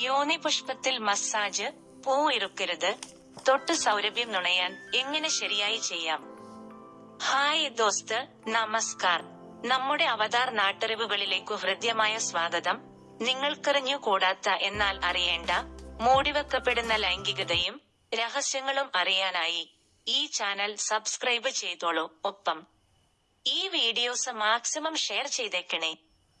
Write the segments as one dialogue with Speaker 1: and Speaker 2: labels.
Speaker 1: യോനി പുഷ്പത്തിൽ മസാജ് പൂ ഇറുക്കരുത് തൊട്ട് സൗരഭ്യം നുണയാൻ എങ്ങനെ ശരിയായി ചെയ്യാം? ഹായ് ദോസ്ത് നമസ്കാർ. നമ്മുടെ അവതാർ നാട്ടറിവുകളിലേക്കു ഹൃദ്യമായ സ്വാഗതം. നിങ്ങൾക്കറിഞ്ഞു കൂടാത്ത എന്നാൽ അറിയേണ്ട മൂടിവെക്കപ്പെടുന്ന ലൈംഗികതയും രഹസ്യങ്ങളും അറിയാനായി ഈ ചാനൽ സബ്സ്ക്രൈബ് ചെയ്തോളൂ. ഒപ്പം ഈ വീഡിയോസ് മാക്സിമം ഷെയർ ചെയ്തേക്കണേ.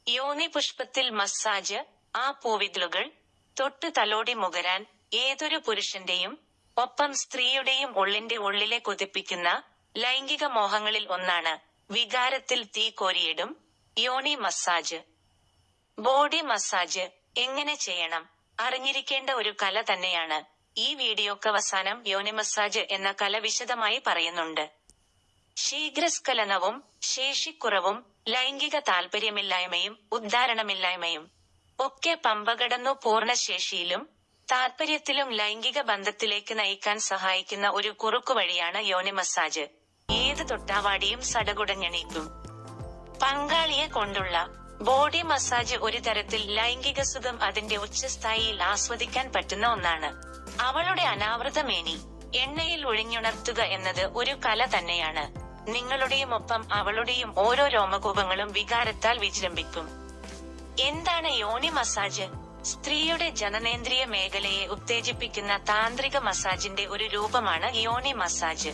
Speaker 1: യോനി പുഷ്പത്തിൽ മസാജ് ആ പൂവിതളുകൾ തൊട്ട് തലോടി മുകരാൻ ഏതൊരു പുരുഷന്റെയും ഒപ്പം സ്ത്രീയുടെയും ഉള്ളിന്റെ ഉള്ളിലെ കൊതിപ്പിക്കുന്ന ലൈംഗിക മോഹങ്ങളിൽ ഒന്നാണ് വികാരത്തിൽ തീ കോരിയിടും യോണി മസാജ്. ബോഡി മസാജ് എങ്ങനെ ചെയ്യണം? അറിഞ്ഞിരിക്കേണ്ട ഒരു കല തന്നെയാണ് ഈ വീഡിയോക്കവസാനം യോനി മസാജ് എന്ന കല വിശദമായി പറയുന്നുണ്ട്. ശീഘ്രസ്ഖലനവും ശേഷിക്കുറവും ലൈംഗിക താല്പര്യമില്ലായ്മയും ഉദ്ധാരണമില്ലായ്മയും. ഒക്കെ പമ്പകടന്നു പൂർണശേഷിയിലും താല്പര്യത്തിലും ലൈംഗിക ബന്ധത്തിലേക്ക് നയിക്കാൻ സഹായിക്കുന്ന ഒരു കുറുക്കുവഴിയാണ് യോനി മസാജ്. ഏത് തൊട്ടാവാടിയും സടകുടഞ്ഞണീക്കും. പങ്കാളിയെ കൊണ്ടുള്ള ബോഡി മസാജ് ഒരു തരത്തിൽ ലൈംഗിക സുഖം അതിന്റെ ഉച്ചസ്ഥായിയിൽ ആസ്വദിക്കാൻ പറ്റുന്ന ഒന്നാണ്. അവളുടെ അനാവൃതമേനി എണ്ണയിൽ ഒഴിഞ്ഞുണർത്തുക എന്നത് ഒരു കല തന്നെയാണ്. നിങ്ങളുടെയും ഒപ്പം അവളുടെയും ഓരോ രോമകൂപങ്ങളും വികാരത്താൽ വിജൃംഭിക്കും. എന്താണ് യോനി മസാജ്? സ്ത്രീയുടെ ജനനേന്ദ്രിയ മേഖലയെ ഉത്തേജിപ്പിക്കുന്ന താന്ത്രിക മസാജിന്റെ ഒരു രൂപമാണ് യോനി മസാജ്.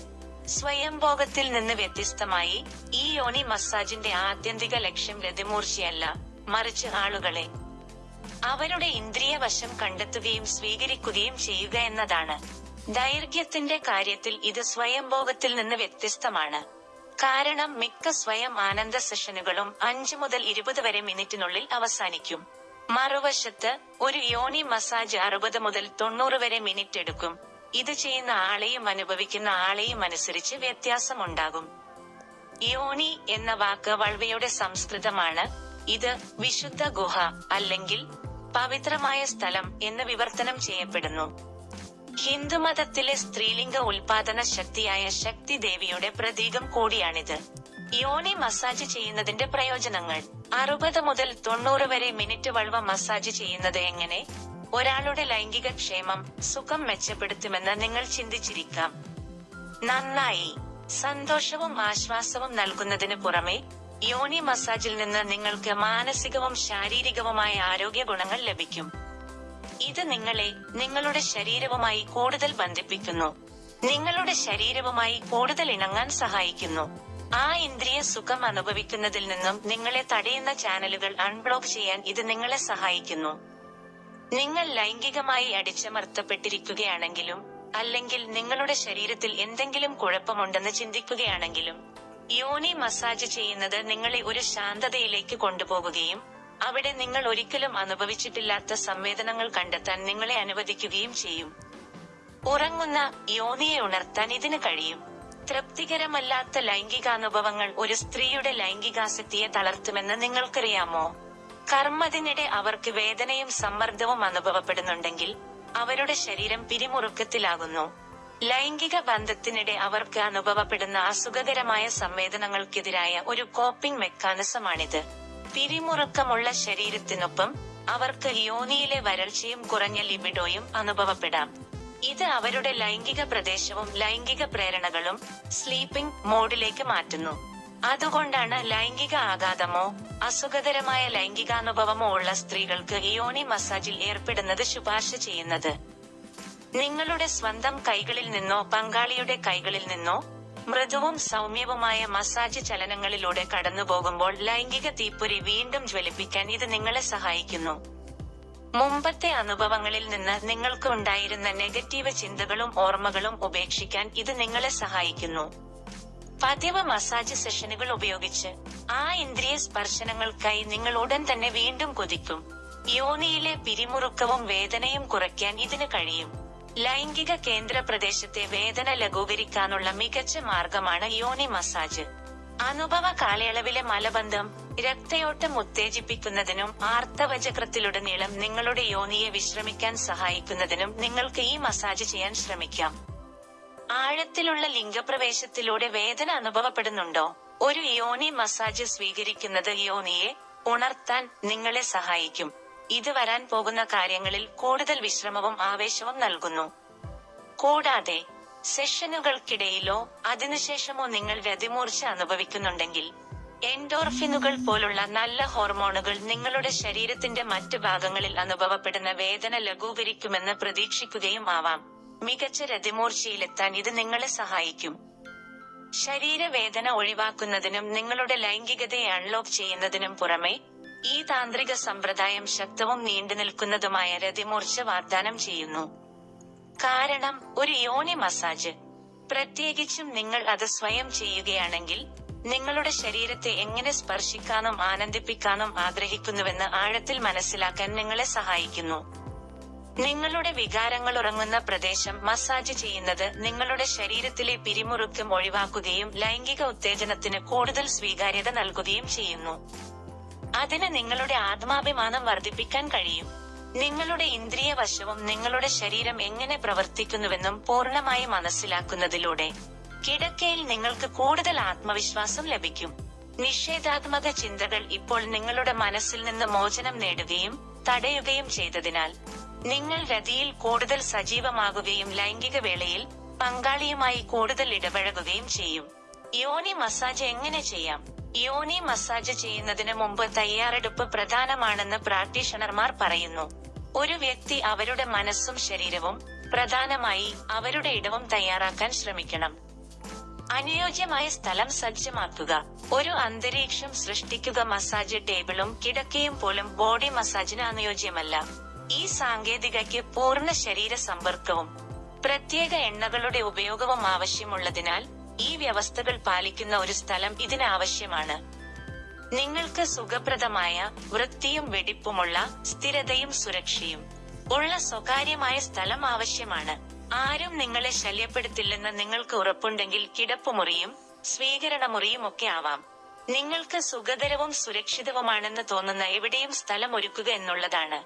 Speaker 1: സ്വയംഭോഗത്തിൽ നിന്ന് വ്യത്യസ്തമായി ഈ യോനി മസാജിന്റെ ആത്യന്തിക ലക്ഷ്യം രതിമൂർച്ചയല്ല മറിച്ച് ആളുകളെ. അവരുടെ ഇന്ദ്രിയ വശം കണ്ടെത്തുകയും സ്വീകരിക്കുകയും ചെയ്യുക എന്നതാണ്. ദൈർഘ്യത്തിന്റെ കാര്യത്തിൽ ഇത് സ്വയംഭോഗത്തിൽ നിന്ന് വ്യത്യസ്തമാണ്. കാരണം മിക്ക സ്വയം ആനന്ദ സെഷനുകളും അഞ്ചു മുതൽ ഇരുപത് വരെ മിനിറ്റിനുള്ളിൽ അവസാനിക്കും. മറുവശത്ത് ഒരു യോനി മസാജ് അറുപത് മുതൽ തൊണ്ണൂറ് വരെ മിനിറ്റ് എടുക്കും. ഇത് ചെയ്യുന്ന ആളെയും അനുഭവിക്കുന്ന ആളെയും അനുസരിച്ച് വ്യത്യാസമുണ്ടാകും. യോനി എന്ന വാക്ക് വൾവയുടെ സംസ്കൃതമാണ്. ഇത് വിശുദ്ധ ഗുഹ അല്ലെങ്കിൽ പവിത്രമായ സ്ഥലം എന്ന് വിവർത്തനം ചെയ്യപ്പെടുന്നു. ഹിന്ദുമതത്തിലെ സ്ത്രീലിംഗ ഉൽപാദന ശക്തിയായ ശക്തി ദേവിയുടെ പ്രതീകം കൂടിയാണിത്. യോനി മസാജ് ചെയ്യുന്നതിന്റെ പ്രയോജനങ്ങൾ. അറുപത് മുതൽ തൊണ്ണൂറ് വരെ മിനിറ്റ് വൾവ മസാജ് ചെയ്യുന്നത് എങ്ങനെ? ഒരാളുടെ ലൈംഗിക ക്ഷേമം സുഖം മെച്ചപ്പെടുത്തുമെന്ന് നിങ്ങൾ ചിന്തിച്ചിരിക്കാം. നന്നായി. സന്തോഷവും ആശ്വാസവും നൽകുന്നതിന് പുറമെ യോനി മസാജിൽ നിന്ന് നിങ്ങൾക്ക് മാനസികവും ശാരീരികവുമായ ആരോഗ്യ ഗുണങ്ങൾ ലഭിക്കും. ഇത് നിങ്ങളെ നിങ്ങളുടെ ശരീരവുമായി കൂടുതൽ ബന്ധിപ്പിക്കുന്നു. നിങ്ങളുടെ ശരീരവുമായി കൂടുതൽ ഇണങ്ങാൻ സഹായിക്കുന്നു. ആ ഇന്ദ്രിയ സുഖം അനുഭവിക്കുന്നതിൽ നിന്നും നിങ്ങളെ തടയുന്ന ചാനലുകൾ അൺബ്ലോക്ക് ചെയ്യാൻ ഇത് നിങ്ങളെ സഹായിക്കുന്നു. നിങ്ങൾ ലൈംഗികമായി അടിച്ചമർത്തപ്പെട്ടിരിക്കുകയാണെങ്കിലും അല്ലെങ്കിൽ നിങ്ങളുടെ ശരീരത്തിൽ എന്തെങ്കിലും കുഴപ്പമുണ്ടെന്ന് ചിന്തിക്കുകയാണെങ്കിലും യോനി മസാജ് ചെയ്യുന്നത് നിങ്ങളെ ഒരു ശാന്തതയിലേക്ക് കൊണ്ടുപോകുകയും അവിടെ നിങ്ങൾ ഒരിക്കലും അനുഭവിച്ചിട്ടില്ലാത്ത സംവേദനങ്ങൾ കണ്ടെത്താൻ നിങ്ങളെ അനുവദിക്കുകയും ചെയ്യും. ഉറങ്ങുന്ന യോനിയെ ഉണർത്താൻ ഇതിന് കഴിയും. തൃപ്തികരമല്ലാത്ത ലൈംഗികാനുഭവങ്ങൾ ഒരു സ്ത്രീയുടെ ലൈംഗികാസക്തിയെ തളർത്തുമെന്ന് നിങ്ങൾക്കറിയാമോ? കർമ്മത്തിനിടെ അവർക്ക് വേദനയും സമ്മർദ്ദവും അനുഭവപ്പെടുന്നുണ്ടെങ്കിൽ അവരുടെ ശരീരം പിരിമുറുക്കത്തിലാകുന്നു. ലൈംഗിക ബന്ധത്തിനിടെ അവർക്ക് അനുഭവപ്പെടുന്ന അസുഖകരമായ സംവേദനങ്ങൾക്കെതിരായ ഒരു കോപ്പിംഗ് മെക്കാനിസമാണിത്. പിരിമുറുക്കമുള്ള ശരീരത്തിനൊപ്പം അവർക്ക് യോനിയിലെ വരൾച്ചയും കുറഞ്ഞ ലിബിഡോയും അനുഭവപ്പെടാം. ഇത് അവരുടെ ലൈംഗിക പ്രദേശവും ലൈംഗിക പ്രേരണകളും സ്ലീപ്പിംഗ് മോഡിലേക്ക് മാറ്റുന്നു. അതുകൊണ്ടാണ് ലൈംഗിക ആഘാതമോ അസുഖകരമായ ലൈംഗികാനുഭവമോ ഉള്ള സ്ത്രീകൾക്ക് യോനി മസാജിൽ ഏർപ്പെടുന്നത് ശുപാർശ ചെയ്യുന്നത്. നിങ്ങളുടെ സ്വന്തം കൈകളിൽ നിന്നോ പങ്കാളിയുടെ കൈകളിൽ നിന്നോ മൃദുവും സൗമ്യവുമായ മസാജ് ചലനങ്ങളിലൂടെ കടന്നുപോകുമ്പോൾ ലൈംഗിക തീപ്പൊരി വീണ്ടും ജ്വലിപ്പിക്കാൻ ഇത് നിങ്ങളെ സഹായിക്കുന്നു. മുമ്പത്തെ അനുഭവങ്ങളിൽ നിന്ന് നിങ്ങൾക്ക് ഉണ്ടായിരുന്ന നെഗറ്റീവ് ചിന്തകളും ഓർമ്മകളും ഉപേക്ഷിക്കാൻ ഇത് നിങ്ങളെ സഹായിക്കുന്നു. പതിവ് മസാജ് സെഷനുകൾ ഉപയോഗിച്ച് ആ ഇന്ദ്രിയ സ്പർശനങ്ങൾക്കായി നിങ്ങൾ ഉടൻ തന്നെ വീണ്ടും കൊതിക്കും. യോനിയിലെ പിരിമുറുക്കവും വേദനയും കുറയ്ക്കാൻ ഇതിന് കഴിയും. ലൈംഗിക കേന്ദ്ര പ്രദേശത്തെ വേദന ലഘൂകരിക്കാനുള്ള മികച്ച മാർഗമാണ് യോനി മസാജ്. അനുഭവ കാലയളവിലെ മലബന്ധം രക്തയോട്ടം ഉത്തേജിപ്പിക്കുന്നതിനും ആർത്തവചക്രത്തിലുടനീളം നിങ്ങളുടെ യോനിയെ വിശ്രമിക്കാൻ സഹായിക്കുന്നതിനും നിങ്ങൾക്ക് ഈ മസാജ് ചെയ്യാൻ ശ്രമിക്കാം. ആഴത്തിലുള്ള ലിംഗപ്രവേശത്തിലൂടെ വേദന അനുഭവപ്പെടുന്നുണ്ടോ? ഒരു യോനി മസാജ് സ്വീകരിക്കുന്നത് യോനിയെ ഉണർത്താൻ നിങ്ങളെ സഹായിക്കും. ഇത് വരാൻ പോകുന്ന കാര്യങ്ങളിൽ കൂടുതൽ വിശ്രമവും ആവേശവും നൽകുന്നു. കൂടാതെ സെഷനുകൾക്കിടയിലോ അതിനുശേഷമോ നിങ്ങൾ വ്യതിമൂർച്ച അനുഭവിക്കുന്നുണ്ടെങ്കിൽ എൻഡോർഫിനുകൾ പോലുള്ള നല്ല ഹോർമോണുകൾ നിങ്ങളുടെ ശരീരത്തിന്റെ മറ്റു ഭാഗങ്ങളിൽ അനുഭവപ്പെടുന്ന വേദന ലഘൂകരിക്കുമെന്ന് പ്രതീക്ഷിക്കുകയും ആവാം. മികച്ച രതിമൂർച്ചയിലെത്താൻ ഇത് നിങ്ങളെ സഹായിക്കും. ശരീരവേദന ഒഴിവാക്കുന്നതിനും നിങ്ങളുടെ ലൈംഗികതയെ അൺലോക്ക് ചെയ്യുന്നതിനും പുറമെ ഈ താന്ത്രിക സമ്പ്രദായം ശക്തവും നീണ്ടുനിൽക്കുന്നതുമായ രതിമൂർച്ച വാഗ്ദാനം ചെയ്യുന്നു. കാരണം ഒരു യോനി മസാജ്. പ്രത്യേകിച്ചും നിങ്ങൾ അത് സ്വയം ചെയ്യുകയാണെങ്കിൽ നിങ്ങളുടെ ശരീരത്തെ എങ്ങനെ സ്പർശിക്കാനും ആനന്ദിപ്പിക്കാനും ആഗ്രഹിക്കുന്നുവെന്ന് ആഴത്തിൽ മനസ്സിലാക്കാൻ നിങ്ങളെ സഹായിക്കുന്നു. നിങ്ങളുടെ വികാരങ്ങൾ ഉറങ്ങുന്ന പ്രദേശം മസാജ് ചെയ്യുന്നത് നിങ്ങളുടെ ശരീരത്തിലെ പിരിമുറുക്കം ഒഴിവാക്കുകയും ലൈംഗിക ഉത്തേജനത്തിന് കൂടുതൽ സ്വീകാര്യത നൽകുകയും ചെയ്യുന്നു. അതിന് നിങ്ങളുടെ ആത്മാഭിമാനം വർദ്ധിപ്പിക്കാൻ കഴിയും. നിങ്ങളുടെ ഇന്ദ്രിയ വശവും നിങ്ങളുടെ ശരീരം എങ്ങനെ പ്രവർത്തിക്കുന്നുവെന്നും പൂർണമായി മനസ്സിലാക്കുന്നതിലൂടെ കിടക്കയിൽ നിങ്ങൾക്ക് കൂടുതൽ ആത്മവിശ്വാസം ലഭിക്കും. നിഷേധാത്മക ചിന്തകൾ ഇപ്പോൾ നിങ്ങളുടെ മനസ്സിൽ നിന്ന് മോചനം നേടുകയും തടയുകയും ചെയ്തതിനാൽ നിങ്ങൾ രതിയിൽ കൂടുതൽ സജീവമാകുകയും ലൈംഗിക വേളയിൽ പങ്കാളിയുമായി കൂടുതൽ ഇടപഴകുകയും ചെയ്യും. യോനി മസാജ് എങ്ങനെ ചെയ്യാം? യോനി മസാജ് ചെയ്യുന്നതിന് മുമ്പ് തയ്യാറെടുപ്പ് പ്രധാനമാണെന്ന് പ്രാക്ടീഷണർമാർ പറയുന്നു. ഒരു വ്യക്തി അവരുടെ മനസ്സും ശരീരവും പ്രധാനമായി അവരുടെ ഇടവും തയ്യാറാക്കാൻ ശ്രമിക്കണം. അനുയോജ്യമായ സ്ഥലം സജ്ജമാക്കുക. ഒരു അന്തരീക്ഷം സൃഷ്ടിക്കുക മസാജ് ടേബിളും കിടക്കയും പോലും ബോഡി മസാജിന് അനുയോജ്യമല്ല. ഈ സാങ്കേതികയ്ക്ക് പൂർണ ശരീര സമ്പർക്കവും പ്രത്യേക എണ്ണകളുടെ ഉപയോഗവും ആവശ്യമുള്ളതിനാൽ ഈ വ്യവസ്ഥകൾ പാലിക്കുന്ന ഒരു സ്ഥലം ഇതിനാവശ്യമാണ്. നിങ്ങൾക്ക് സുഖപ്രദമായ വൃത്തിയും വെടിപ്പുമുള്ള സ്ഥിരതയും സുരക്ഷയും ഉള്ള സ്വകാര്യമായ സ്ഥലം ആവശ്യമാണ്. ആരും നിങ്ങളെ ശല്യപ്പെടുത്തില്ലെന്ന് നിങ്ങൾക്ക് ഉറപ്പുണ്ടെങ്കിൽ കിടപ്പുമുറിയും സ്വീകരണമുറിയും ഒക്കെ ആവാം. നിങ്ങൾക്ക് സുഖകരവും സുരക്ഷിതവുമാണെന്ന് തോന്നുന്ന എവിടെയും സ്ഥലം ഒരുക്കുക എന്നുള്ളതാണ്.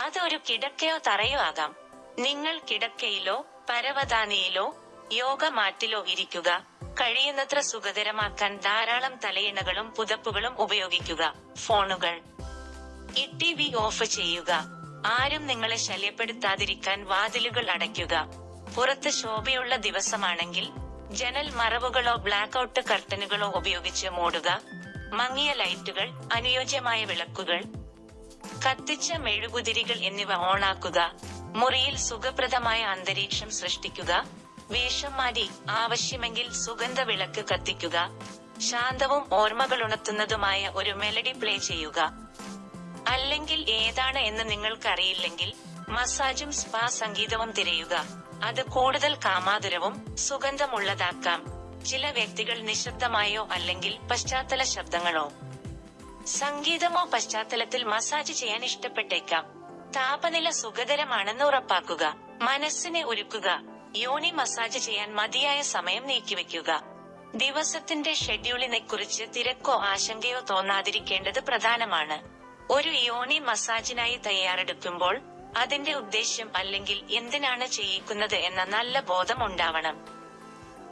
Speaker 1: അത് ഒരു കിടക്കയോ തറയോ ആകാം. നിങ്ങൾ കിടക്കയിലോ പരവതാനിയിലോ യോഗ മാറ്റിലോ ഇരിക്കുക കഴിയുന്നത്ര സുഖകരമാക്കാൻ ധാരാളം തലയിണകളും പുതപ്പുകളും ഉപയോഗിക്കുക. ഫോണുകൾ. ഇട്ടി വി ഓഫ് ചെയ്യുക. ആരും നിങ്ങളെ ശല്യപ്പെടുത്താതിരിക്കാൻ വാതിലുകൾ അടയ്ക്കുക. പുറത്ത് ശോഭയുള്ള ദിവസമാണെങ്കിൽ ജനൽ മറവുകളോ ബ്ലാക്ക് ഔട്ട് കർട്ടനുകളോ ഉപയോഗിച്ച് മൂടുക. മങ്ങിയ ലൈറ്റുകൾ അനുയോജ്യമായ വിളക്കുകൾ. കത്തിച്ച മെഴുകുതിരികൾ എന്നിവ ഓണാക്കുക. മുറിയിൽ സുഖപ്രദമായ അന്തരീക്ഷം സൃഷ്ടിക്കുക. വേഷം മാറ്റി ആവശ്യമെങ്കിൽ സുഗന്ധ വിളക്ക് കത്തിക്കുക. ശാന്തവും ഓർമ്മകൾ ഉണർത്തുന്നതുമായ ഒരു മെലഡി പ്ലേ ചെയ്യുക. അല്ലെങ്കിൽ ഏതാണ് എന്ന് നിങ്ങൾക്കറിയില്ലെങ്കിൽ മസാജും സ്പാ സംഗീതവും തിരയുക. അത് കൂടുതൽ കാമാതുരവും സുഗന്ധമുള്ളതാക്കാം. ചില വ്യക്തികൾ നിശബ്ദമായോ അല്ലെങ്കിൽ പശ്ചാത്തല ശബ്ദങ്ങളോ. സംഗീതമോ പശ്ചാത്തലത്തിൽ മസാജ് ചെയ്യാൻ ഇഷ്ടപ്പെട്ടേക്കാം. താപനില സുഖകരമാണെന്ന് ഉറപ്പാക്കുക. മനസ്സിനെ ഒരുക്കുക. യോനി മസാജ് ചെയ്യാൻ മതിയായ സമയം നീക്കിവെക്കുക ദിവസത്തിന്റെ ഷെഡ്യൂളിനെ കുറിച്ച് തിരക്കോ ആശങ്കയോ തോന്നാതിരിക്കേണ്ടത് പ്രധാനമാണ്. ഒരു യോനി മസാജിനായി തയ്യാറെടുക്കുമ്പോൾ അതിന്റെ ഉദ്ദേശ്യം അല്ലെങ്കിൽ എന്തിനാണ് ചെയ്യിക്കുന്നത് എന്ന നല്ല ബോധം ഉണ്ടാവണം.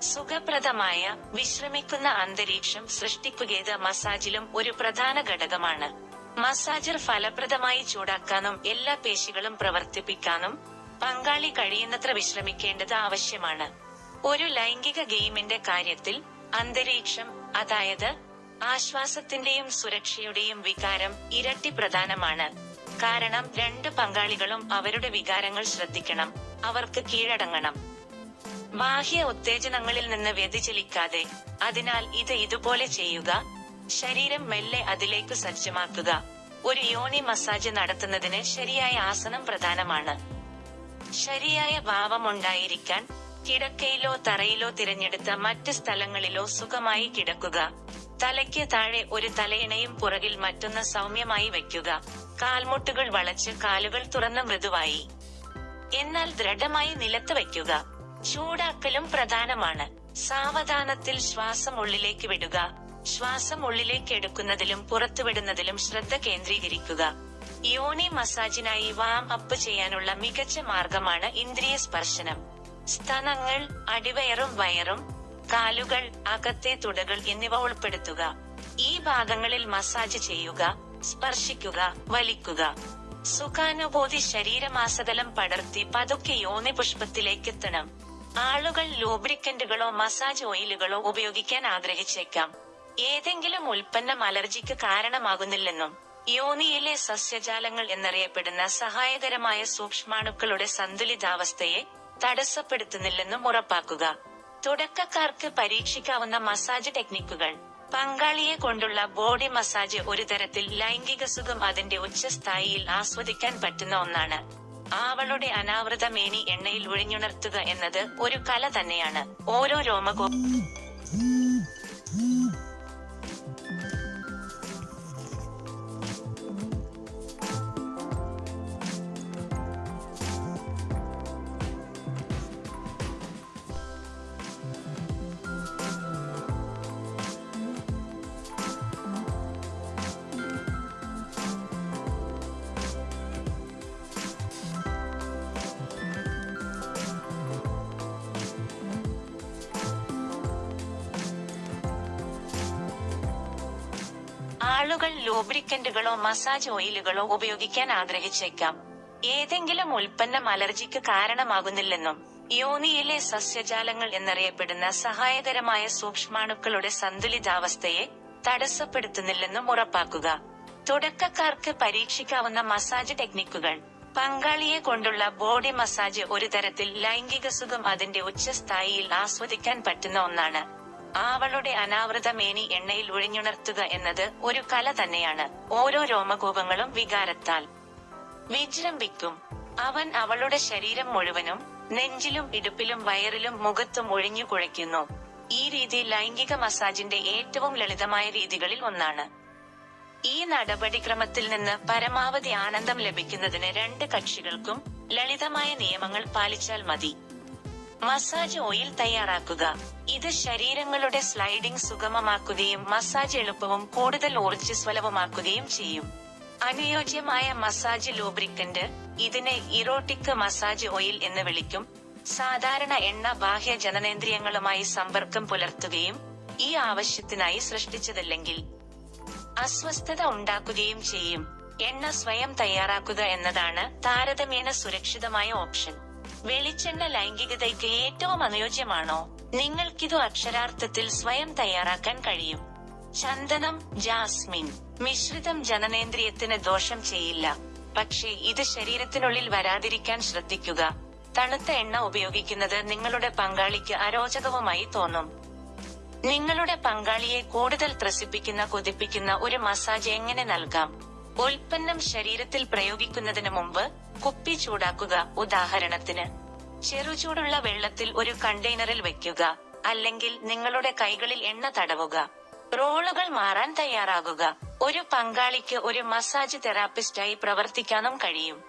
Speaker 1: സുഖപ്രദമായ വിശ്രമിക്കുന്ന അന്തരീക്ഷം സൃഷ്ടിക്കുകയത് മസാജിലും ഒരു പ്രധാന ഘടകമാണ്. മസാജർ ഫലപ്രദമായി ചൂടാക്കാനും എല്ലാ പേശികളും പ്രവർത്തിപ്പിക്കാനും പങ്കാളി കഴിയുന്നത്ര വിശ്രമിക്കേണ്ടത് ആവശ്യമാണ്. ഒരു ലൈംഗിക ഗെയിമിന്റെ കാര്യത്തിൽ അന്തരീക്ഷം അതായത് ആശ്വാസത്തിന്റെയും സുരക്ഷയുടെയും വികാരം ഇരട്ടി പ്രധാനമാണ്. കാരണം രണ്ട് പങ്കാളികളും അവരുടെ വികാരങ്ങൾ ശ്രദ്ധിക്കണം അവർക്ക് കീഴടങ്ങണം. ബാഹ്യ ഉത്തേജനങ്ങളിൽ നിന്ന് വ്യതിചലിക്കാതെ അതിനാൽ ഇത് ഇതുപോലെ ചെയ്യുക ശരീരം മെല്ലെ അതിലേക്ക് സജ്ജമാക്കുക. ഒരു യോനി മസാജ് നടത്തുന്നതിന് ശരിയായ ആസനം പ്രധാനമാണ്. ശരിയായ ഭാവമുണ്ടായിരിക്കാൻ കിടക്കയിലോ തറയിലോ തിരഞ്ഞെടുത്ത മറ്റ് സ്ഥലങ്ങളിലോ സുഖമായി കിടക്കുക. തലയ്ക്ക് താഴെ ഒരു തലയിണയും പുറകിൽ മറ്റൊന്ന് സൗമ്യമായി വയ്ക്കുക. കാൽമുട്ടുകൾ വളച്ച് കാലുകൾ തുറന്ന മൃദുവായി. എന്നാൽ ദൃഢമായി നിലത്ത് വയ്ക്കുക. ചൂടാക്കലും പ്രധാനമാണ്. സാവധാനത്തിൽ ശ്വാസം ഉള്ളിലേക്ക് വിടുക. ശ്വാസം ഉള്ളിലേക്ക് എടുക്കുന്നതിലും പുറത്തുവിടുന്നതിലും ശ്രദ്ധ കേന്ദ്രീകരിക്കുക. യോനി മസാജിനായി വാം അപ്പ് ചെയ്യാനുള്ള മികച്ച മാർഗമാണ് ഇന്ദ്രിയ സ്പർശനം. സ്തനങ്ങൾ അടിവയറും വയറും കാലുകൾ അകത്തെ തുടകൾ എന്നിവ ഉൾപ്പെടുത്തുക. ഈ ഭാഗങ്ങളിൽ മസാജ് ചെയ്യുക സ്പർശിക്കുക വലിക്കുക. സുഖാനുഭൂതി ശരീരമാസതലം പടർത്തി പതുക്കെ യോനി പുഷ്പത്തിലേക്ക് എത്തണം. ആളുകൾ ലൂബ്രിക്കന്റുകളോ മസാജ് ഓയിലുകളോ ഉപയോഗിക്കാൻ ആഗ്രഹിച്ചേക്കാം. ഏതെങ്കിലും ഉൽപ്പന്നം അലർജിക്ക് കാരണമാകുന്നില്ലെന്നും യോനിയിലെ സസ്യജാലങ്ങൾ എന്നറിയപ്പെടുന്ന സഹായകരമായ സൂക്ഷ്മാണുക്കളുടെ സന്തുലിതാവസ്ഥയെ തടസ്സപ്പെടുത്തുന്നില്ലെന്നും ഉറപ്പാക്കുക. തുടക്കക്കാർക്ക് പരീക്ഷിക്കാവുന്ന മസാജ് ടെക്നിക്കുകൾ. പങ്കാളിയെ കൊണ്ടുള്ള ബോഡി മസാജ് ഒരു തരത്തിൽ ലൈംഗിക സുഖം അതിന്റെ ഉച്ചസ്ഥായിയിൽ ആസ്വദിക്കാൻ പറ്റുന്ന ഒന്നാണ്. ആവളുടെ അനാവൃത മേനി എണ്ണയിൽ ഒഴിഞ്ഞുണർത്തുക എന്നത് ഒരു കല തന്നെയാണ്. ഓരോ രോമകോ ആളുകൾ ലൂബ്രിക്കന്റുകളോ മസാജ് ഓയിലുകളോ ഉപയോഗിക്കാൻ ആഗ്രഹിച്ചേക്കാം. ഏതെങ്കിലും ഉൽപ്പന്നം അലർജിക്ക് കാരണമാകുന്നില്ലെന്നും യോനിയിലെ സസ്യജാലങ്ങൾ എന്നറിയപ്പെടുന്ന സഹായകരമായ സൂക്ഷ്മാണുക്കളുടെ സന്തുലിതാവസ്ഥയെ തടസ്സപ്പെടുത്തുന്നില്ലെന്നും ഉറപ്പാക്കുക. തുടക്കക്കാർക്ക് പരീക്ഷിക്കാവുന്ന മസാജ് ടെക്നിക്കുകൾ പങ്കാളിയെ കൊണ്ടുള്ള ബോഡി മസാജ് ഒരു തരത്തിൽ ലൈംഗിക സുഖം അതിന്റെ ഉച്ചസ്ഥായിയിൽ ആസ്വദിക്കാൻ പറ്റുന്ന ഒന്നാണ്. ആവളുടെ അനാവൃത മേനി എണ്ണയിൽ ഒഴിഞ്ഞുണർത്തുക എന്നത് ഒരു കല തന്നെയാണ്. ഓരോ രോമകൂപങ്ങളും വികാരത്താൽ. വിജൃംഭിക്കും. അവൻ അവളുടെ ശരീരം മുഴുവനും നെഞ്ചിലും ഇടുപ്പിലും വയറിലും മുഖത്തും ഒഴിഞ്ഞു കുഴയ്ക്കുന്നു. ഈ രീതി ലൈംഗിക മസാജിന്റെ ഏറ്റവും ലളിതമായ രീതികളിൽ ഒന്നാണ്. ഈ നടപടിക്രമത്തിൽ നിന്ന് പരമാവധി ആനന്ദം ലഭിക്കുന്നതിന് രണ്ട് കക്ഷികൾക്കും ലളിതമായ നിയമങ്ങൾ പാലിച്ചാൽ മതി. മസാജ് ഓയിൽ തയ്യാറാക്കുക. ഇത് ശരീരങ്ങളുടെ സ്ലൈഡിംഗ് സുഗമമാക്കുകയും മസാജ് എളുപ്പവും കൂടുതൽ ഊർജസ്വലവുമാക്കുകയും ചെയ്യും. അനുയോജ്യമായ മസാജ് ലൂബ്രിക്കന്റ് ഇതിനെ ഇറോട്ടിക് മസാജ് ഓയിൽ എന്ന് വിളിക്കും. സാധാരണ എണ്ണ ബാഹ്യ ജനനേന്ദ്രിയങ്ങളുമായി സമ്പർക്കം പുലർത്തുകയും ഈ ആവശ്യത്തിനായി സൃഷ്ടിച്ചതല്ലെങ്കിൽ അസ്വസ്ഥത ഉണ്ടാക്കുകയും ചെയ്യും. എണ്ണ സ്വയം തയ്യാറാക്കുക എന്നതാണ് താരതമ്യേന സുരക്ഷിതമായ ഓപ്ഷൻ. വെളിച്ചെണ്ണ ലൈംഗികതയ്ക്ക് ഏറ്റവും അനുയോജ്യമാണോ? നിങ്ങൾക്കിതു അക്ഷരാർത്ഥത്തിൽ സ്വയം തയ്യാറാക്കാൻ കഴിയും. ചന്ദനം ജാസ്മിൻ. മിശ്രിതം ജനനേന്ദ്രിയത്തിന് ദോഷം ചെയ്യില്ല. പക്ഷേ ഇത് ശരീരത്തിനുള്ളിൽ വരാതിരിക്കാൻ ശ്രദ്ധിക്കുക. തണുത്ത എണ്ണ ഉപയോഗിക്കുന്നത് നിങ്ങളുടെ പങ്കാളിക്ക് അരോചകവുമായി തോന്നും. നിങ്ങളുടെ പങ്കാളിയെ കൂടുതൽ ത്രസിപ്പിക്കുന്ന കൊതിപ്പിക്കുന്ന ഒരു മസാജ് എങ്ങനെ നൽകാം? ഉൽപ്പന്നം ശരീരത്തിൽ പ്രയോഗിക്കുന്നതിന് മുമ്പ് കുപ്പി ചൂടാക്കുക. ഉദാഹരണത്തിന് ചെറുചൂടുള്ള വെള്ളത്തിൽ ഒരു കണ്ടെയ്നറിൽ വെക്കുക അല്ലെങ്കിൽ നിങ്ങളുടെ കൈകളിൽ എണ്ണ തടവുക. റോളുകൾ മാറാൻ തയ്യാറാകുക. ഒരു പങ്കാളിക്ക് ഒരു മസാജ് തെറാപ്പിസ്റ്റായി പ്രവർത്തിക്കാനും കഴിയും.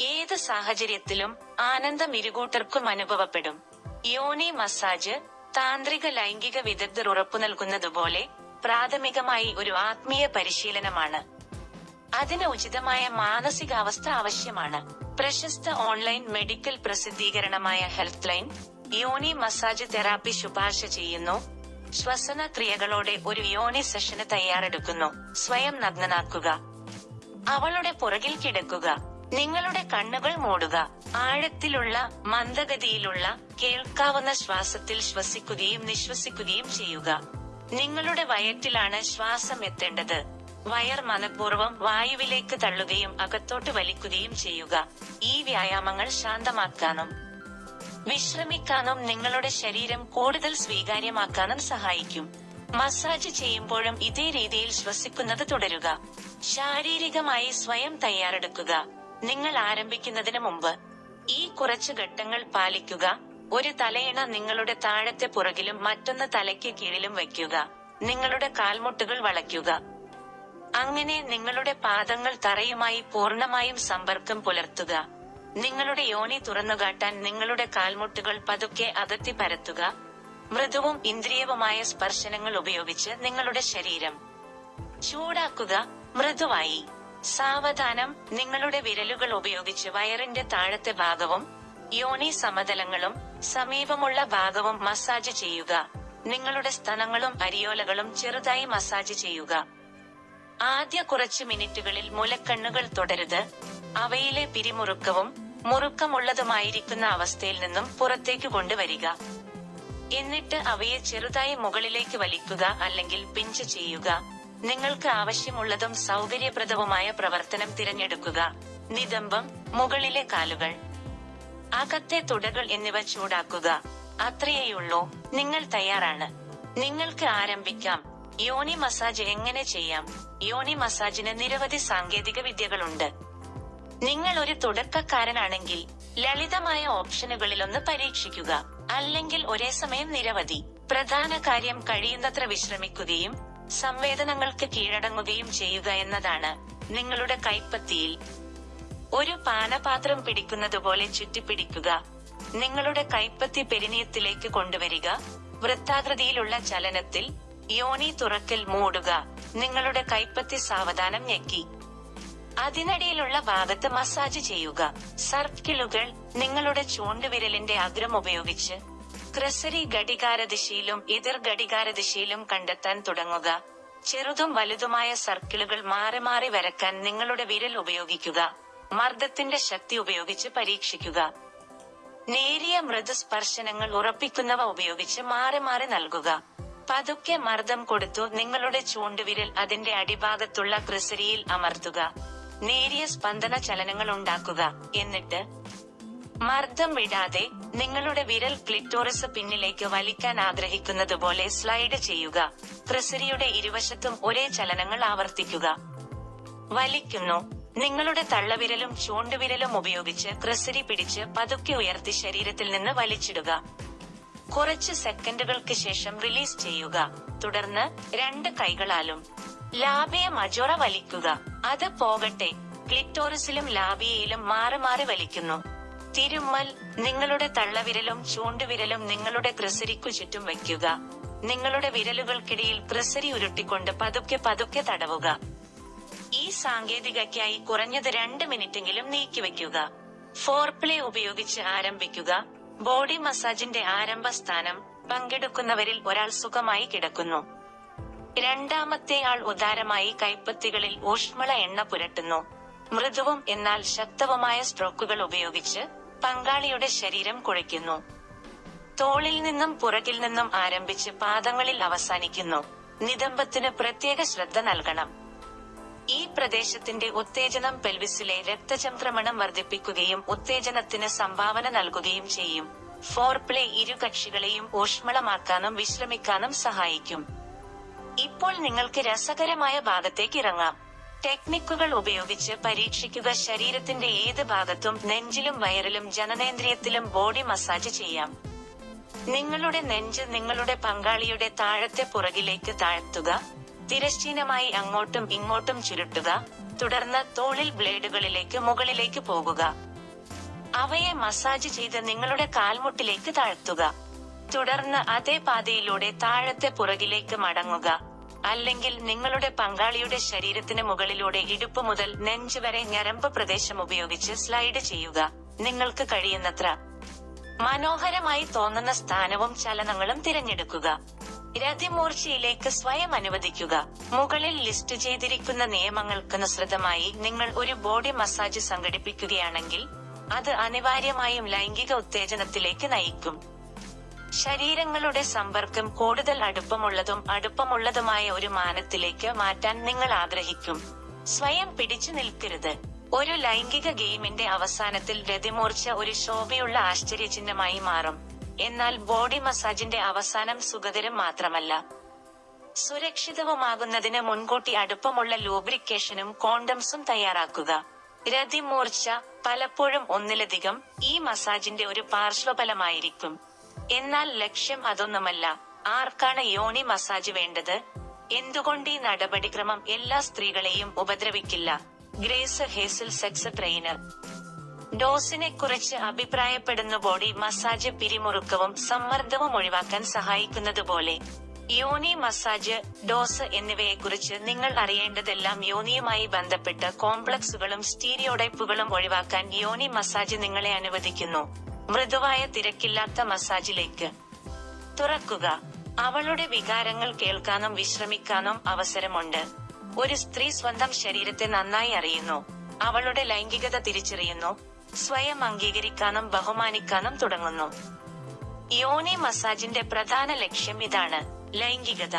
Speaker 1: ഏത് സാഹചര്യത്തിലും ആനന്ദം ഇരുകൂട്ടർക്കും അനുഭവപ്പെടും. യോനി മസാജ് താന്ത്രിക ലൈംഗിക വിദഗ്ധർ ഉറപ്പു നൽകുന്നതുപോലെ പ്രാഥമികമായി ഒരു ആത്മീയ പരിശീലനമാണ്. അതിന് ഉചിതമായ മാനസികാവസ്ഥ ആവശ്യമാണ്. പ്രശസ്ത ഓൺലൈൻ മെഡിക്കൽ പ്രസിദ്ധീകരണമായ ഹെൽത്ത് ലൈൻ യോനി മസാജ് തെറാപ്പി ശുപാർശ ചെയ്യുന്നു. ശ്വസന ക്രിയകളോടെ ഒരു യോനി സെഷന് തയ്യാറെടുക്കുന്നു. സ്വയം നഗ്നനാക്കുക. അവളുടെ പുറകിൽ കിടക്കുക. നിങ്ങളുടെ കണ്ണുകൾ മൂടുക. ആഴത്തിലുള്ള മന്ദഗതിയിലുള്ള കേൾക്കാവുന്ന ശ്വാസത്തിൽ ശ്വസിക്കുകയും നിശ്വസിക്കുകയും ചെയ്യുക. നിങ്ങളുടെ വയറ്റിലാണ് ശ്വാസം എത്തേണ്ടത് വയർ മനപൂർവം വായുവിലേക്ക് തള്ളുകയും അകത്തോട്ട് വലിക്കുകയും ചെയ്യുക. ഈ വ്യായാമങ്ങൾ ശാന്തമാക്കാനും വിശ്രമിക്കാനും നിങ്ങളുടെ ശരീരം കൂടുതൽ സ്വീകാര്യമാക്കാനും സഹായിക്കും. മസാജ് ചെയ്യുമ്പോഴും ഇതേ രീതിയിൽ ശ്വസിക്കുന്നത് തുടരുക. ശാരീരികമായി സ്വയം തയ്യാറെടുക്കുക. നിങ്ങൾ ആരംഭിക്കുന്നതിന് മുമ്പ് ഈ കുറച്ച് ഘട്ടങ്ങൾ പാലിക്കുക. ഒരു തലയിണ നിങ്ങളുടെ താഴത്തെ പുറകിലും മറ്റൊന്ന് തലയ്ക്ക് കീഴിലും വയ്ക്കുക. നിങ്ങളുടെ കാൽമുട്ടുകൾ വളയ്ക്കുക. അങ്ങനെ നിങ്ങളുടെ പാദങ്ങൾ തറയുമായി പൂർണമായും സമ്പർക്കം പുലർത്തുക. നിങ്ങളുടെ യോനി തുറന്നുകാട്ടാൻ നിങ്ങളുടെ കാൽമുട്ടുകൾ പതുക്കെ അകത്തി പരത്തുക. മൃദുവും ഇന്ദ്രിയവുമായ സ്പർശനങ്ങൾ ഉപയോഗിച്ച് നിങ്ങളുടെ ശരീരം ചൂടാക്കുക. മൃദുവായി. സാവധാനം. നിങ്ങളുടെ വിരലുകൾ ഉപയോഗിച്ച് വയറിന്റെ താഴത്തെ ഭാഗവും യോനി സമതലങ്ങളും സമീപമുള്ള ഭാഗവും മസാജ് ചെയ്യുക. നിങ്ങളുടെ സ്തനങ്ങളും അരിയോലകളും ചെറുതായി മസാജ് ചെയ്യുക. ആദ്യ കുറച്ച് മിനിറ്റുകളിൽ മുലക്കണ്ണുകൾ തുടരുത്. അവയിലെ പിരിമുറുക്കവും മുറുക്കമുള്ളതുമായിരിക്കുന്ന അവസ്ഥയിൽ നിന്നും പുറത്തേക്ക് കൊണ്ടുവരിക. എന്നിട്ട് അവയെ ചെറുതായി മുകളിലേക്ക് വലിക്കുക അല്ലെങ്കിൽ പിഞ്ച് ചെയ്യുക. നിങ്ങൾക്ക് ആവശ്യമുള്ളതും സൗകര്യപ്രദവുമായ പ്രവർത്തനം തിരഞ്ഞെടുക്കുക. നിതംബം മുകളിലെ കാലുകൾ. അകത്തെ തുടകൾ എന്നിവ ചൂടാക്കുക. അത്രയേയുള്ളൂ. നിങ്ങൾ തയ്യാറാണ്. നിങ്ങൾക്ക് ആരംഭിക്കാം. യോനി മസാജ് എങ്ങനെ ചെയ്യാം? യോനി മസാജിന് നിരവധി സാങ്കേതിക വിദ്യകളുണ്ട്. നിങ്ങൾ ഒരു തുടക്കക്കാരനാണെങ്കിൽ ലളിതമായ ഓപ്ഷനുകളിൽ ഒന്ന് പരീക്ഷിക്കുക. അല്ലെങ്കിൽ ഒരേ സമയം നിരവധി. പ്രധാന കാര്യം കഴിയുന്നത്ര വിശ്രമിക്കുകയും സംവേദനങ്ങൾക്ക് കീഴടങ്ങുകയും ചെയ്യുക എന്നതാണ് നിങ്ങളുടെ കൈപ്പത്തിയിൽ. ഒരു പാനപാത്രം പിടിക്കുന്നതുപോലെ ചുറ്റിപ്പിടിക്കുക. നിങ്ങളുടെ കൈപ്പത്തി പെരിനീയത്തിലേക്ക് കൊണ്ടുവരിക. വൃത്താകൃതിയിലുള്ള ചലനത്തിൽ യോനി തുറക്കൽ മൂടുക. നിങ്ങളുടെ കൈപ്പത്തി സാവധാനം ഞെക്കി. അതിനിടയിലുള്ള ഭാഗത്ത് മസാജ് ചെയ്യുക. സർക്കിളുകൾ നിങ്ങളുടെ ചൂണ്ടുവിരലിന്റെ അഗ്രം ഉപയോഗിച്ച് ക്രസരി ഘടികാരദിശയിലും എതിർ ഘടികാരദിശയിലും കണ്ടെത്താൻ തുടങ്ങുക. ചെറുതും വലുതുമായ സർക്കിളുകൾ മാറി മാറി വരക്കാൻ നിങ്ങളുടെ വിരൽ ഉപയോഗിക്കുക. മർദ്ദത്തിന്റെ ശക്തി ഉപയോഗിച്ച് പരീക്ഷിക്കുക. നേരിയ മൃദു സ്പർശനങ്ങൾ ഉറപ്പിക്കുന്നവ ഉപയോഗിച്ച് മാറി മാറി നൽകുക. പതുക്കെ മർദ്ദം കൊടുത്തു നിങ്ങളുടെ ചൂണ്ടുവിരൽ അതിന്റെ അടിഭാഗത്തുള്ള ക്രിസരിയിൽ അമർത്തുക. നേരിയ സ്പന്ദന ചലനങ്ങൾ ഉണ്ടാക്കുക. എന്നിട്ട് മർദ്ദം വിടാതെ നിങ്ങളുടെ വിരൽ ക്ലിറ്റോറിസ് പിന്നിലേക്ക് വലിക്കാൻ ആഗ്രഹിക്കുന്നത് പോലെ സ്ലൈഡ് ചെയ്യുക. ക്രിസരിയുടെ ഇരുവശത്തും ഒരേ ചലനങ്ങൾ ആവർത്തിക്കുക. വലിക്കുന്നു. നിങ്ങളുടെ തള്ളവിരലും ചൂണ്ടുവിരലും ഉപയോഗിച്ച് ക്രിസരി പിടിച്ച് പതുക്കെ ഉയർത്തി ശരീരത്തിൽ നിന്ന് വലിച്ചിടുക. കുറച്ച് സെക്കൻഡുകൾക്ക് ശേഷം റിലീസ് ചെയ്യുക. തുടർന്ന് രണ്ട് കൈകളാലും ലാബിയ മജോറ വലിക്കുക. അത് പോകട്ടെ. ക്ലിറ്റോറിസിലും ലാബിയയിലും മാറി മാറി വലിക്കുന്നു. തിരുമ്മൽ നിങ്ങളുടെ തള്ളവിരലും ചൂണ്ടുവിരലും നിങ്ങളുടെ ക്രിസരിക്കു ചുറ്റും വയ്ക്കുക. നിങ്ങളുടെ വിരലുകൾക്കിടയിൽ ക്രിസരി ഉരുട്ടിക്കൊണ്ട് പതുക്കെ പതുക്കെ തടവുക. ഈ സാങ്കേതികയ്ക്കായി കുറഞ്ഞത് രണ്ട് മിനിറ്റെങ്കിലും നീക്കിവെക്കുക ഫോർപ്ലേ ഉപയോഗിച്ച് ആരംഭിക്കുക. ബോഡി മസാജിന്റെ ആരംഭ സ്ഥാനം പങ്കെടുക്കുന്നവരിൽ ഒരാൾ സുഖമായി കിടക്കുന്നു. രണ്ടാമത്തെ ആൾ ഉദാരമായി കൈപ്പത്തികളിൽ ഊഷ്മള എണ്ണ പുരട്ടുന്നു. മൃദുവും എന്നാൽ ശക്തവുമായ സ്ട്രോക്കുകൾ ഉപയോഗിച്ച് പങ്കാളിയുടെ ശരീരം കുഴയ്ക്കുന്നു. തോളിൽ നിന്നും പുറകിൽ നിന്നും ആരംഭിച്ച് പാദങ്ങളിൽ അവസാനിക്കുന്നു. നിതംബത്തിന് പ്രത്യേക ശ്രദ്ധ നൽകണം. ഈ പ്രദേശത്തിന്റെ ഉത്തേജനം പെൽവിസിലെ രക്തചംക്രമണം വർദ്ധിപ്പിക്കുകയും ഉത്തേജനത്തിന് സംഭാവന നൽകുകയും ചെയ്യും. ഫോർപ്ലേ ഇരു കക്ഷികളെയും ഊഷ്മളമാക്കാനും വിശ്രമിക്കാനും സഹായിക്കും. ഇപ്പോൾ നിങ്ങൾക്ക് രസകരമായ ഭാഗത്തേക്ക് ഇറങ്ങാം. ടെക്നിക്കുകൾ ഉപയോഗിച്ച് പരീക്ഷിക്കുക ശരീരത്തിന്റെ ഏത് ഭാഗത്തും നെഞ്ചിലും വയറിലും ജനനേന്ദ്രിയത്തിലും ബോഡി മസാജ് ചെയ്യാം. നിങ്ങളുടെ നെഞ്ച് നിങ്ങളുടെ പങ്കാളിയുടെ താഴത്തെ പുറകിലേക്ക് താഴ്ത്തുക. തിരശ്ചീനമായി അങ്ങോട്ടും ഇങ്ങോട്ടും ചുരുട്ടുക തുടർന്ന് തോളിൽ ബ്ലേഡുകളിലേക്ക് മുകളിലേക്ക് പോകുക. അവയെ മസാജ് ചെയ്ത് നിങ്ങളുടെ കാൽമുട്ടിലേക്ക് താഴ്ത്തുക. തുടർന്ന് അതേ പാതയിലൂടെ താഴത്തെ പുറകിലേക്ക് മടങ്ങുക. അല്ലെങ്കിൽ നിങ്ങളുടെ പങ്കാളിയുടെ ശരീരത്തിന് മുകളിലൂടെ ഇടുപ്പ് മുതൽ നെഞ്ച് വരെ ഞരമ്പ് പ്രദേശം ഉപയോഗിച്ച് സ്ലൈഡ് ചെയ്യുക. നിങ്ങൾക്ക് കഴിയുന്നത്ര മനോഹരമായി തോന്നുന്ന സ്ഥാനവും ചലനങ്ങളും തിരഞ്ഞെടുക്കുക. രതിമൂർച്ചയിലേക്ക് സ്വയം അനുവദിക്കുക. മുകളിൽ ലിസ്റ്റ് ചെയ്തിരിക്കുന്ന നിയമങ്ങൾക്കനുസൃതമായി നിങ്ങൾ ഒരു ബോഡി മസാജ് സംഘടിപ്പിക്കുകയാണെങ്കിൽ അത് അനിവാര്യമായും ലൈംഗിക ഉത്തേജനത്തിലേക്ക് നയിക്കും. ശരീരങ്ങളുടെ സമ്പർക്കം കൂടുതൽ അടുപ്പമുള്ളതും അടുപ്പമുള്ളതുമായ ഒരു മാനത്തിലേക്ക് മാറ്റാൻ നിങ്ങൾ ആഗ്രഹിക്കും. സ്വയം പിടിച്ചു നിൽക്കരുത്. ഒരു ലൈംഗിക ഗെയിമിന്റെ അവസാനത്തിൽ രതിമൂർച്ച ഒരു ശോഭയുള്ള ആശ്ചര്യചിഹ്നമായി മാറും. എന്നാൽ ബോഡി മസാജിന്റെ അവസാനം സുഖകരം മാത്രമല്ല. സുരക്ഷിതവുമാകുന്നതിന് മുൻകൂട്ടി അടുപ്പമുള്ള ലൂബ്രിക്കേഷനും കോണ്ടംസും തയ്യാറാക്കുക. രതിമൂർച്ച പലപ്പോഴും ഒന്നിലധികം ഈ മസാജിന്റെ ഒരു പാർശ്വഫലമായിരിക്കും. എന്നാൽ ലക്ഷ്യം അതൊന്നുമല്ല. ആർക്കാണ് യോണി മസാജ് വേണ്ടത്? എന്തുകൊണ്ട് ഈ നടപടിക്രമം എല്ലാ സ്ത്രീകളെയും ഉപദ്രവിക്കില്ല? Grace Hazel sex trainer. ഡോസിനെ കുറിച്ച് അഭിപ്രായപ്പെടുന്ന ബോഡി മസാജ് പിരിമുറുക്കവും സമ്മർദ്ദവും ഒഴിവാക്കാൻ സഹായിക്കുന്നതുപോലെ. യോനി മസാജ് ഡോസ് എന്നിവയെക്കുറിച്ച് നിങ്ങൾ അറിയേണ്ടതെല്ലാം യോനിയുമായി ബന്ധപ്പെട്ട കോംപ്ലക്സുകളും സ്റ്റീരിയോടൈപ്പുകളും ഒഴിവാക്കാൻ യോനി മസാജ് നിങ്ങളെ അനുവദിക്കുന്നു. മൃദുവായ തിരക്കില്ലാത്ത മസാജിലേക്ക്. തുറക്കുക. അവളുടെ വികാരങ്ങൾ കേൾക്കാനും വിശ്രമിക്കാനും അവസരമുണ്ട്. ഒരു സ്ത്രീ സ്വന്തം ശരീരത്തെ നന്നായി അറിയുന്നു. അവളുടെ ലൈംഗികത തിരിച്ചറിയുന്നു. സ്വയം അംഗീകരിക്കാനും ബഹുമാനിക്കാനും തുടങ്ങുന്നു. യോനി മസാജിന്റെ പ്രധാന ലക്ഷ്യം ഇതാണ് ലൈംഗികത.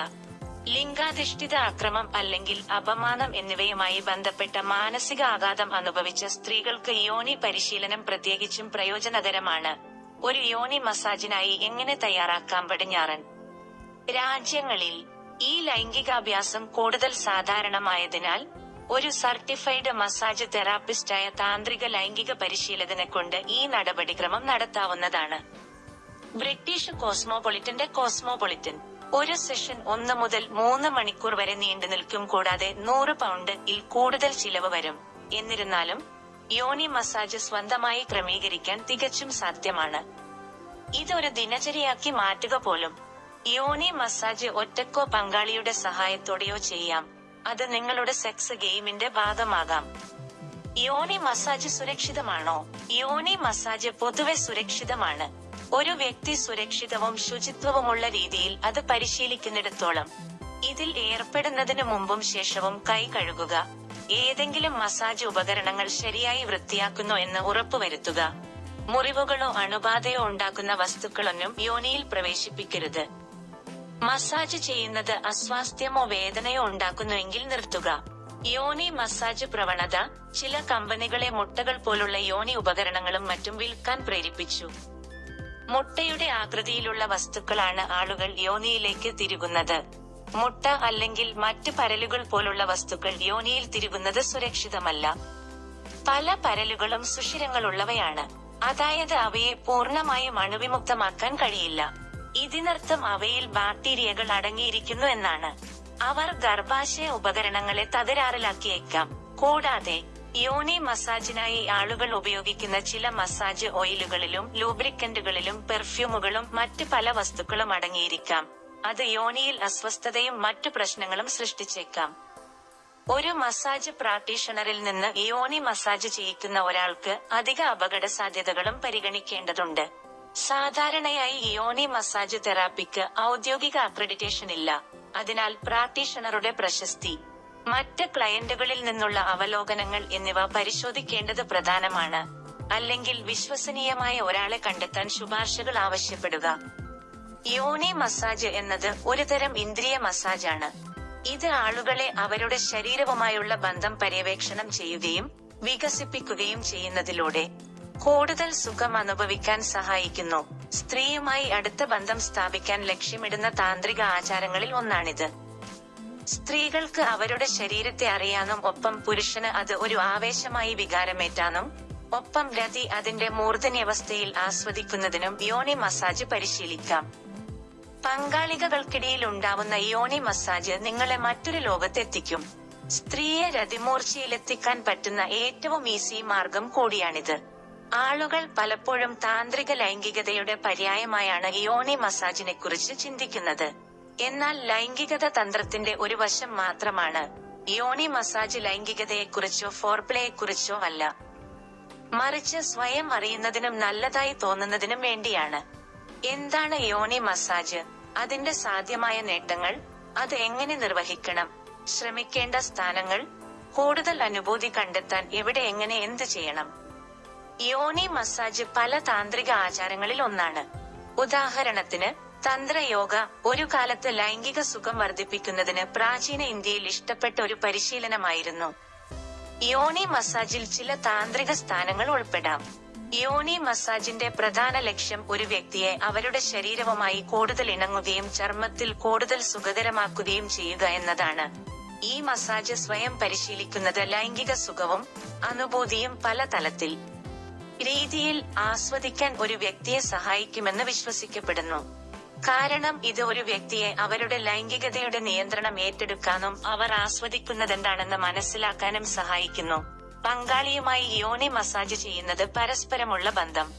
Speaker 1: ലിംഗാധിഷ്ഠിത അക്രമം അല്ലെങ്കിൽ അപമാനം എന്നിവയുമായി ബന്ധപ്പെട്ട മാനസിക ആഘാതം അനുഭവിച്ച സ്ത്രീകൾക്ക് യോനി പരിശീലനം പ്രത്യേകിച്ചും പ്രയോജനകരമാണ്. ഒരു യോനി മസാജിനായി എങ്ങനെ തയ്യാറാക്കാം പടിഞ്ഞാറൻ? രാജ്യങ്ങളിൽ ഈ ലൈംഗികാഭ്യാസം കൂടുതൽ സാധാരണമായതിനാൽ ഒരു സർട്ടിഫൈഡ് മസാജ് തെറാപ്പിസ്റ്റായ താന്ത്രിക ലൈംഗിക പരിശീലകനെ കൊണ്ട് ഈ നടപടിക്രമം നടത്താവുന്നതാണ്. ബ്രിട്ടീഷ് കോസ്മോപൊളിറ്റന്റെ കോസ്മോപൊളിറ്റൻ. ഒരു സെഷൻ ഒന്ന് മുതൽ മൂന്ന് മണിക്കൂർ വരെ നീണ്ടു നിൽക്കും കൂടാതെ നൂറ് പൗണ്ട് ഇൽ കൂടുതൽ ചിലവ് വരും. എന്നിരുന്നാലും യോനി മസാജ് സ്വന്തമായി ക്രമീകരിക്കാൻ തികച്ചും സാധ്യമാണ്. ഇതൊരു ദിനചര്യയാക്കി മാറ്റുക പോലും. യോനി മസാജ് ഒറ്റക്കോ പങ്കാളിയുടെ സഹായത്തോടെയോ ചെയ്യാം. അത് നിങ്ങളുടെ സെക്സ് ഗെയിമിന്റെ ഭാഗമാകാം. യോനി മസാജ് സുരക്ഷിതമാണോ? യോനി മസാജ് പൊതുവെ സുരക്ഷിതമാണ്. ഒരു വ്യക്തി സുരക്ഷിതവും ശുചിത്വവുമുള്ള രീതിയിൽ അത് പരിശീലിക്കുന്നിടത്തോളം ഇതിൽ ഏർപ്പെടുന്നതിന് മുമ്പും ശേഷവും കൈ കഴുകുക. ഏതെങ്കിലും മസാജ് ഉപകരണങ്ങൾ ശരിയായി വൃത്തിയാക്കുന്നു എന്ന് ഉറപ്പുവരുത്തുക മുറിവുകളോ അണുബാധയോ ഉണ്ടാക്കുന്ന വസ്തുക്കളൊന്നും യോനിയിൽ പ്രവേശിപ്പിക്കരുത്. മസാജ് ചെയ്യുന്നത് അസ്വാസ്ഥ്യമോ വേദനയോ ഉണ്ടാക്കുന്നുവെങ്കിൽ നിർത്തുക. യോനി മസാജ് പ്രവണത ചില കമ്പനികളെ മുട്ടകൾ പോലുള്ള യോനി ഉപകരണങ്ങളും മറ്റും വിൽക്കാൻ പ്രേരിപ്പിച്ചു. മുട്ടയുടെ ആകൃതിയിലുള്ള വസ്തുക്കളാണ് ആളുകൾ യോനിയിലേക്ക് തിരുകുന്നത്. മുട്ട അല്ലെങ്കിൽ മറ്റ് പരലുകൾ പോലുള്ള വസ്തുക്കൾ യോനിയിൽ തിരുകുന്നത് സുരക്ഷിതമല്ല. പല പരലുകളും സുഷിരങ്ങളുള്ളവയാണ്. അതായത് അവയെ പൂർണമായും അണുവിമുക്തമാക്കാൻ കഴിയില്ല. ഇതിനർത്ഥം അവയിൽ ബാക്ടീരിയകൾ അടങ്ങിയിരിക്കുന്നു എന്നാണ്. അവർ ഗർഭാശയ ഉപകരണങ്ങളെ തകരാറിലാക്കിയേക്കാം. കൂടാതെ യോനി മസാജിനായി ആളുകൾ ഉപയോഗിക്കുന്ന ചില മസാജ് ഓയിലുകളിലും ലൂബ്രിക്കന്റുകളിലും പെർഫ്യൂമുകളും മറ്റ് പല വസ്തുക്കളും അടങ്ങിയിരിക്കാം. അത് യോനിയിൽ അസ്വസ്ഥതയും മറ്റു പ്രശ്നങ്ങളും സൃഷ്ടിച്ചേക്കാം. ഒരു മസാജ് പ്രാക്ടീഷണറിൽ നിന്ന് യോനി മസാജ് ചെയ്യിക്കുന്ന ഒരാൾക്ക് അധിക അപകട സാധ്യതകളും പരിഗണിക്കേണ്ടതുണ്ട്. സാധാരണയായി യോനി മസാജ് തെറാപ്പിക്ക് ഔദ്യോഗിക അക്രഡിറ്റേഷൻ ഇല്ല. അതിനാൽ പ്രാക്ടീഷണറുടെ പ്രശസ്തി മറ്റ് ക്ലയന്റുകളിൽ നിന്നുള്ള അവലോകനങ്ങൾ എന്നിവ പരിശോധിക്കേണ്ടത് പ്രധാനമാണ്. അല്ലെങ്കിൽ വിശ്വസനീയമായ ഒരാളെ കണ്ടെത്താൻ ശുപാർശകൾ ആവശ്യപ്പെടുക. യോനി മസാജ് എന്നത് ഒരുതരം ഇന്ദ്രിയ മസാജാണ്. ഇത് ആളുകളെ അവരുടെ ശരീരവുമായുള്ള ബന്ധം പര്യവേക്ഷണം ചെയ്യുകയും വികസിപ്പിക്കുകയും ചെയ്യുന്നതിലൂടെ കൂടുതൽ സുഖം അനുഭവിക്കാൻ സഹായിക്കുന്നു. സ്ത്രീയുമായി അടുത്ത ബന്ധം സ്ഥാപിക്കാൻ ലക്ഷ്യമിടുന്ന താന്ത്രിക ആചാരങ്ങളിൽ ഒന്നാണിത്. സ്ത്രീകൾക്ക് അവരുടെ ശരീരത്തെ അറിയാനും ഒപ്പം പുരുഷന് അത് ഒരു ആവേശമായി വികാരമേറ്റാനും ഒപ്പം രതി അതിന്റെ മൂർധന്യവസ്ഥയിൽ ആസ്വദിക്കുന്നതിനും യോനി മസാജ് പരിശീലിക്കാം. പങ്കാളികൾക്കിടയിൽ ഉണ്ടാവുന്ന യോനി മസാജ് നിങ്ങളെ മറ്റൊരു ലോകത്തെത്തിക്കും. സ്ത്രീയെ രതിമൂർച്ചയിലെത്തിക്കാൻ പറ്റുന്ന ഏറ്റവും ഈസി മാർഗം കൂടിയാണിത്. ആളുകൾ പലപ്പോഴും താന്ത്രിക ലൈംഗികതയുടെ പര്യായമായാണ് യോനി മസാജിനെ കുറിച്ച് ചിന്തിക്കുന്നത്. എന്നാൽ ലൈംഗികത തന്ത്രത്തിന്റെ ഒരു വശം മാത്രമാണ്. യോനി മസാജ് ലൈംഗികതയെക്കുറിച്ചോ ഫോർപ്ലേയെക്കുറിച്ചോ അല്ല. മറിച്ച് സ്വയം അറിയുന്നതിനും നല്ലതായി തോന്നുന്നതിനും വേണ്ടിയാണ്. എന്താണ് യോനി മസാജ്? അതിന്റെ സാധ്യമായ നേട്ടങ്ങൾ? അത് എങ്ങനെ നിർവഹിക്കണം? ശ്രമിക്കേണ്ട സ്ഥാനങ്ങൾ? കൂടുതൽ അനുഭൂതി കണ്ടെത്താൻ എവിടെ എങ്ങനെ എന്ത് ചെയ്യണം? യോനി മസാജ് പല താന്ത്രിക ആചാരങ്ങളിൽ ഒന്നാണ്. ഉദാഹരണത്തിന് തന്ത്രയോഗ ഒരു കാലത്ത് ലൈംഗിക സുഖം വർദ്ധിപ്പിക്കുന്നതിന് പ്രാചീന ഇന്ത്യയിൽ ഇഷ്ടപ്പെട്ട ഒരു പരിശീലനമായിരുന്നു. യോണി മസാജിൽ ചില താന്ത്രിക സ്ഥാനങ്ങൾ ഉൾപ്പെടാം. യോണി മസാജിന്റെ പ്രധാന ലക്ഷ്യം ഒരു വ്യക്തിയെ അവരുടെ ശരീരവുമായി കൂടുതൽ ഇണങ്ങുകയും ചർമ്മത്തിൽ കൂടുതൽ സുഖകരമാക്കുകയും ചെയ്യുക എന്നതാണ്. ഈ മസാജ് സ്വയം പരിശീലിക്കുന്നത് ലൈംഗിക സുഖവും അനുഭൂതിയും പല തലത്തിൽ രീതിയിൽ ആസ്വദിക്കാൻ ഒരു വ്യക്തിയെ സഹായിക്കുമെന്ന് വിശ്വസിക്കപ്പെടുന്നു. കാരണം ഇത് ഒരു വ്യക്തിയെ അവരുടെ ലൈംഗികതയുടെ നിയന്ത്രണം ഏറ്റെടുക്കാനും അവർ ആസ്വദിക്കുന്നതെന്താണെന്ന് മനസ്സിലാക്കാനും സഹായിക്കുന്നു. പങ്കാളിയുമായി യോനി മസാജ് ചെയ്യുന്നത് പരസ്പരമുള്ള ബന്ധം.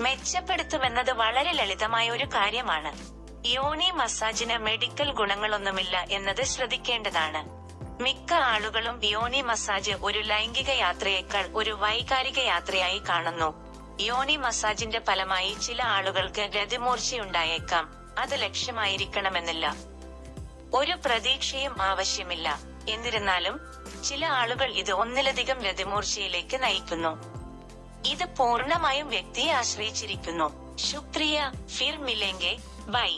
Speaker 1: മെച്ചപ്പെടുത്തുമെന്നത് വളരെ ലളിതമായ ഒരു കാര്യമാണ്. യോനി മസാജിന് മെഡിക്കൽ ഗുണങ്ങളൊന്നുമില്ല എന്നത് ശ്രദ്ധിക്കേണ്ടതാണ്. മിക്ക ആളുകളും യോനി മസാജ് ഒരു ലൈംഗിക യാത്രയേക്കാൾ ഒരു വൈകാരിക യാത്രയായി കാണുന്നു. യോനി മസാജിന്റെ ഫലമായി ചില ആളുകൾക്ക് രതിമൂർച്ചയുണ്ടായേക്കാം. അത് ലക്ഷ്യമായിരിക്കണമെന്നില്ല. ഒരു പ്രതീക്ഷയും ആവശ്യമില്ല. എന്നിരുന്നാലും ചില ആളുകൾ ഇത് ഒന്നിലധികം രതിമൂർച്ചയിലേക്ക് നയിക്കുന്നു. ഇത് പൂർണമായും വ്യക്തിയെ ആശ്രയിച്ചിരിക്കുന്നു. ശുക്രിയ ഫിർ മിലെങ്കെ ബൈ.